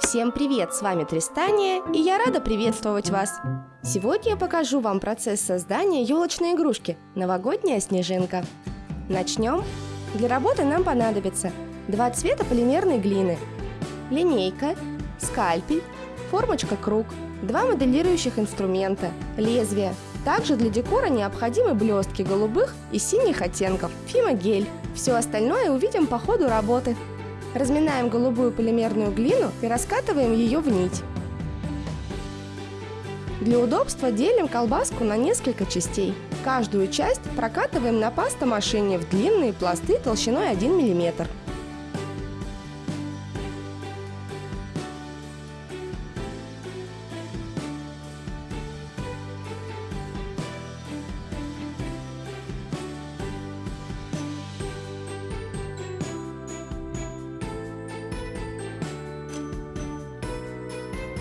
Всем привет, с вами Тристания, и я рада приветствовать вас. Сегодня я покажу вам процесс создания елочной игрушки «Новогодняя снежинка». Начнем. Для работы нам понадобится два цвета полимерной глины, линейка, скальпель, формочка круг, два моделирующих инструмента, лезвие. Также для декора необходимы блестки голубых и синих оттенков, фимогель. Все остальное увидим по ходу работы. Разминаем голубую полимерную глину и раскатываем ее в нить. Для удобства делим колбаску на несколько частей. Каждую часть прокатываем на пастомашине в длинные пласты толщиной 1 мм.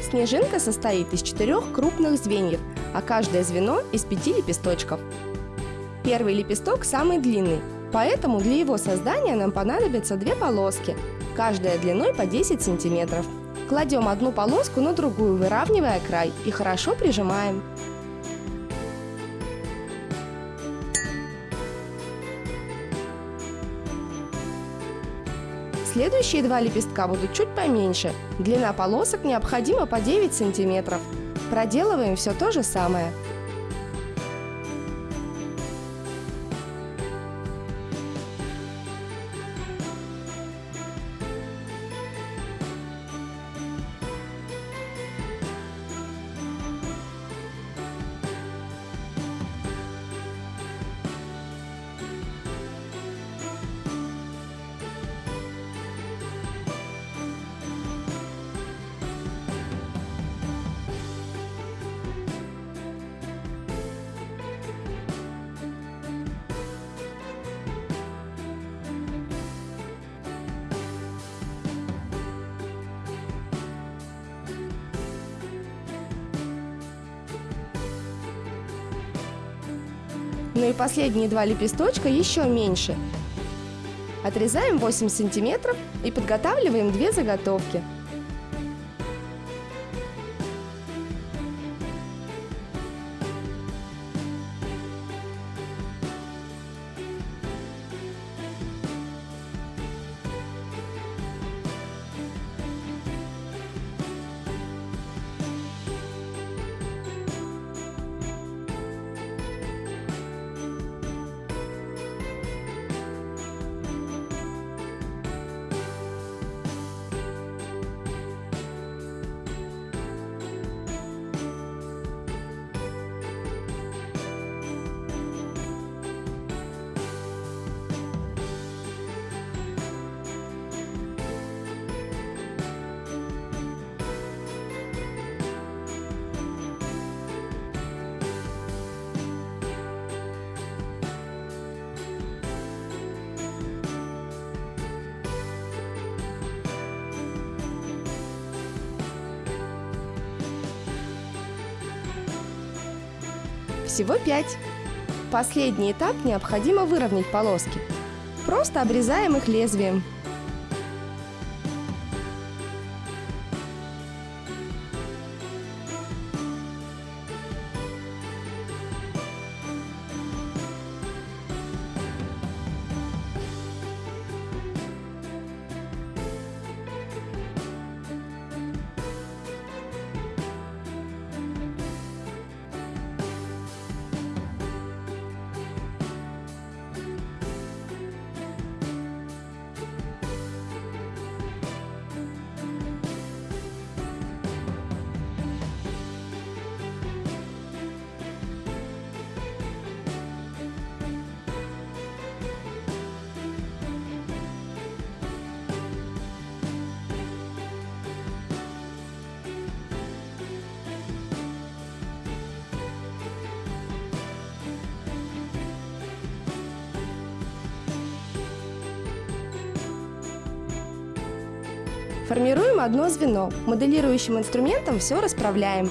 Снежинка состоит из четырех крупных звеньев, а каждое звено из пяти лепесточков. Первый лепесток самый длинный, поэтому для его создания нам понадобятся две полоски, каждая длиной по 10 сантиметров. Кладем одну полоску на другую, выравнивая край, и хорошо прижимаем. Следующие два лепестка будут чуть поменьше. Длина полосок необходима по 9 сантиметров. Проделываем все то же самое. Ну и последние два лепесточка еще меньше. Отрезаем 8 сантиметров и подготавливаем две заготовки – Всего 5. Последний этап необходимо выровнять полоски. Просто обрезаем их лезвием. Формируем одно звено. Моделирующим инструментом все расправляем.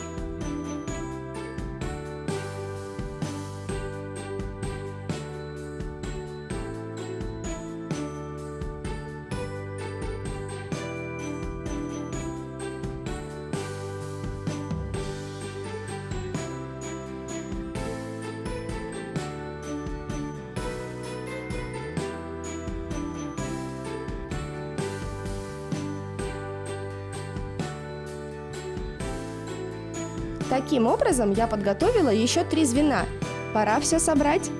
Таким образом, я подготовила еще три звена. Пора все собрать.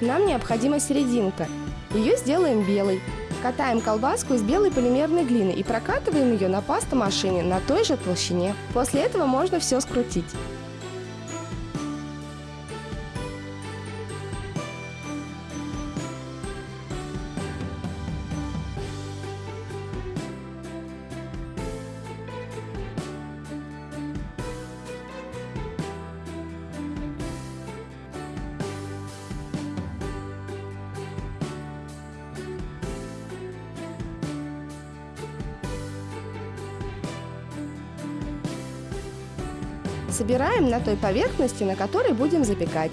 Нам необходима серединка. Ее сделаем белой. Катаем колбаску из белой полимерной глины и прокатываем ее на пастомашине на той же толщине. После этого можно все скрутить. Собираем на той поверхности, на которой будем запекать.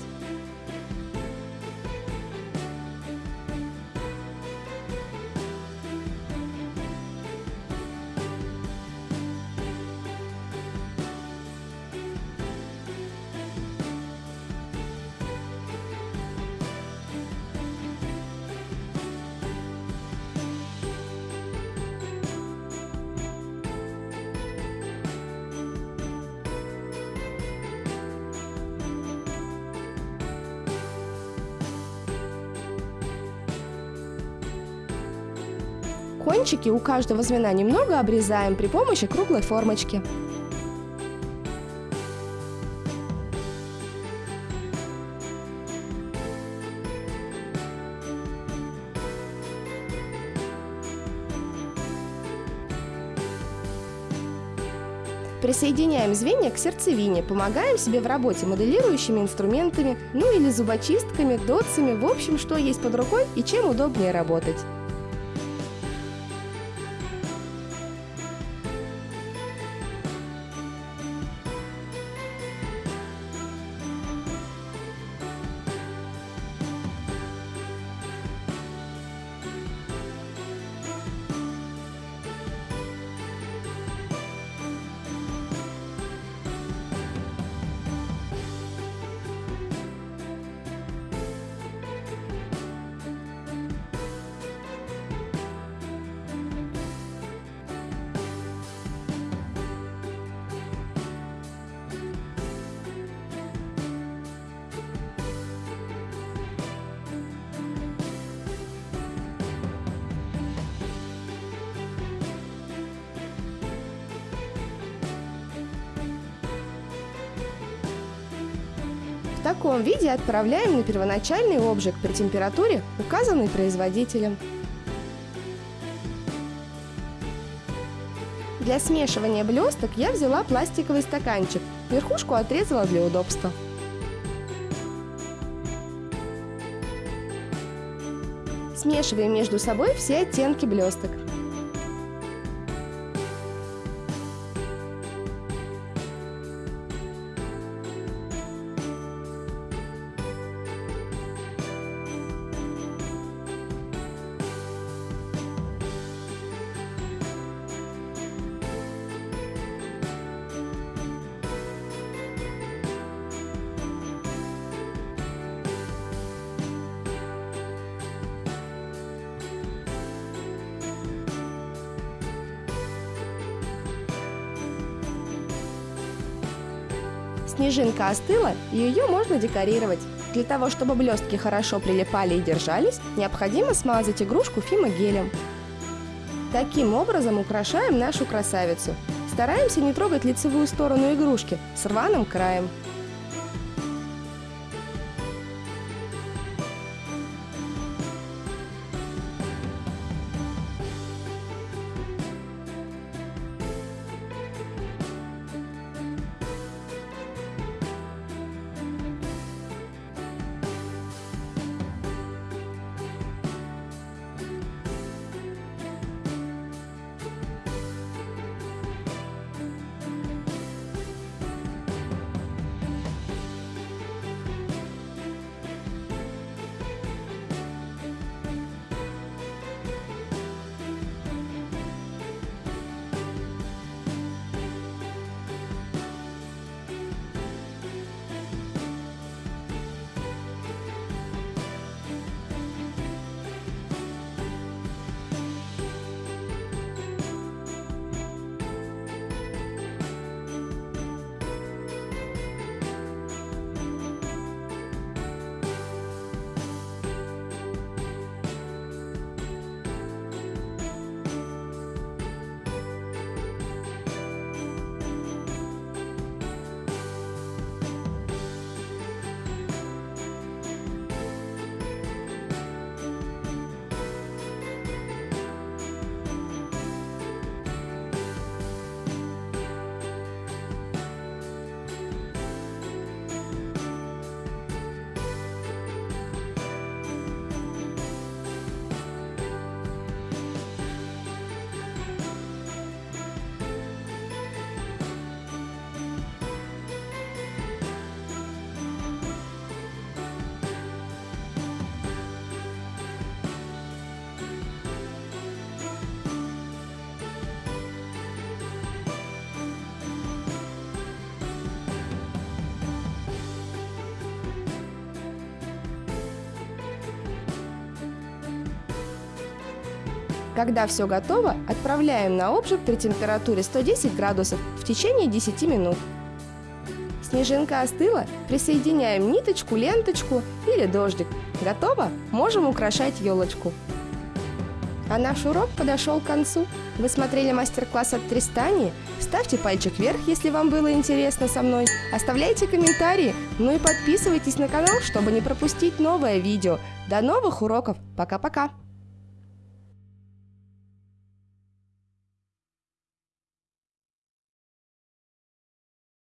Кончики у каждого звена немного обрезаем при помощи круглой формочки. Присоединяем звенья к сердцевине, помогаем себе в работе моделирующими инструментами, ну или зубочистками, дотсами, в общем, что есть под рукой и чем удобнее работать. Таком виде отправляем на первоначальный обжиг при температуре, указанной производителем. Для смешивания блесток я взяла пластиковый стаканчик, верхушку отрезала для удобства. Смешиваем между собой все оттенки блесток. Снежинка остыла, ее можно декорировать. Для того, чтобы блестки хорошо прилипали и держались, необходимо смазать игрушку фимогелем. Таким образом украшаем нашу красавицу. Стараемся не трогать лицевую сторону игрушки с рваным краем. Когда все готово, отправляем на обжиг при температуре 110 градусов в течение 10 минут. Снежинка остыла, присоединяем ниточку, ленточку или дождик. Готово? Можем украшать елочку. А наш урок подошел к концу. Вы смотрели мастер-класс от Тристани? Ставьте пальчик вверх, если вам было интересно со мной. Оставляйте комментарии, ну и подписывайтесь на канал, чтобы не пропустить новое видео. До новых уроков. Пока-пока.